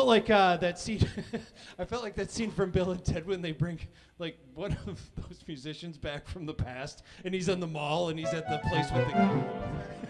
felt like uh, that scene. I felt like that scene from Bill and Ted when they bring like one of those musicians back from the past, and he's in the mall and he's at the place with the.